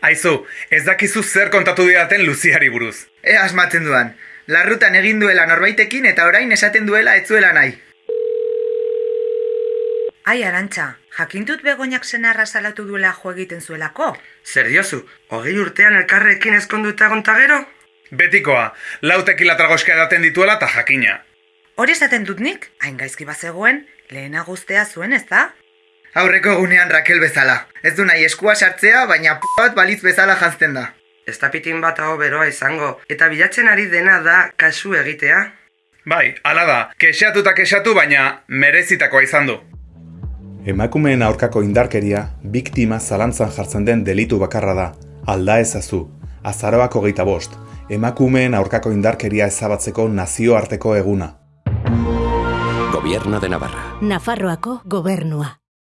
Aizu, ez dakizu zer kontatu didaten Luziari buruz. E asmatzen duan. Larrutan egin duela norbaitekin eta orain esaten duela ez zuela nahi. Ai, arantxa, jakintut begoinak senarra salatu duela jo egiten zuelako? Zer diozu, hogei urtean elkarrekin ezkonduta gonta gero? Betikoa, lau tekila tragoska edaten dituela eta jakina. Hori esaten dut nik, hain gaizki bazegoen, lehena guztea zuen ez da? Aurreko egunean Rakel bezala. Ez du nahi eskua sartzea, baina p bat balitz bezala jantzten da. Ez da pitin bat hau beroa izango, eta bilatzen ari dena da kasu egitea. Bai, hala da, kexatu eta kexatu, baina merezitakoa izan du. Emakumeen aurkako indarkeria, biktima zalantzan jartzen den delitu bakarra da. Alda ezazu, azaroako geita bost, emakumeen aurkako indarkeria ezabatzeko nazioarteko eguna. Gobierno de Navarra. Nafarroako gobernua.